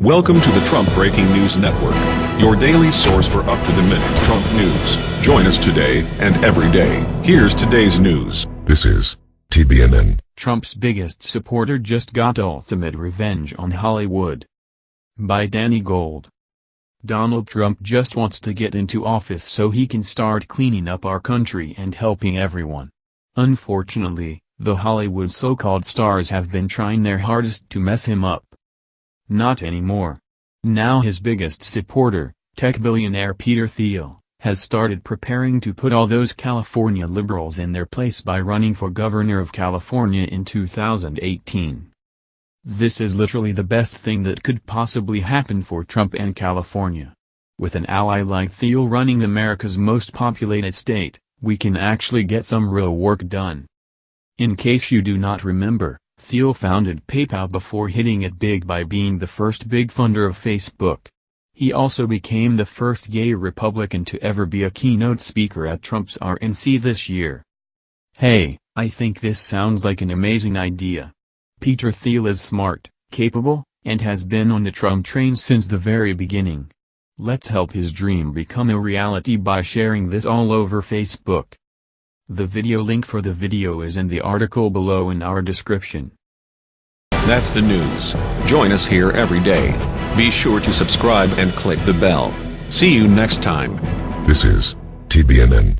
Welcome to the Trump Breaking News Network, your daily source for up-to-the-minute Trump news. Join us today and every day. Here's today's news. This is TBNN. Trump's biggest supporter just got ultimate revenge on Hollywood. By Danny Gold. Donald Trump just wants to get into office so he can start cleaning up our country and helping everyone. Unfortunately, the Hollywood so-called stars have been trying their hardest to mess him up. Not anymore. Now his biggest supporter, tech billionaire Peter Thiel, has started preparing to put all those California liberals in their place by running for governor of California in 2018. This is literally the best thing that could possibly happen for Trump and California. With an ally like Thiel running America's most populated state, we can actually get some real work done. In case you do not remember, Thiel founded PayPal before hitting it big by being the first big funder of Facebook. He also became the first gay Republican to ever be a keynote speaker at Trump's RNC this year. Hey, I think this sounds like an amazing idea. Peter Thiel is smart, capable, and has been on the Trump train since the very beginning. Let's help his dream become a reality by sharing this all over Facebook. The video link for the video is in the article below in our description. That's the news. Join us here every day. Be sure to subscribe and click the bell. See you next time. This is TBNN.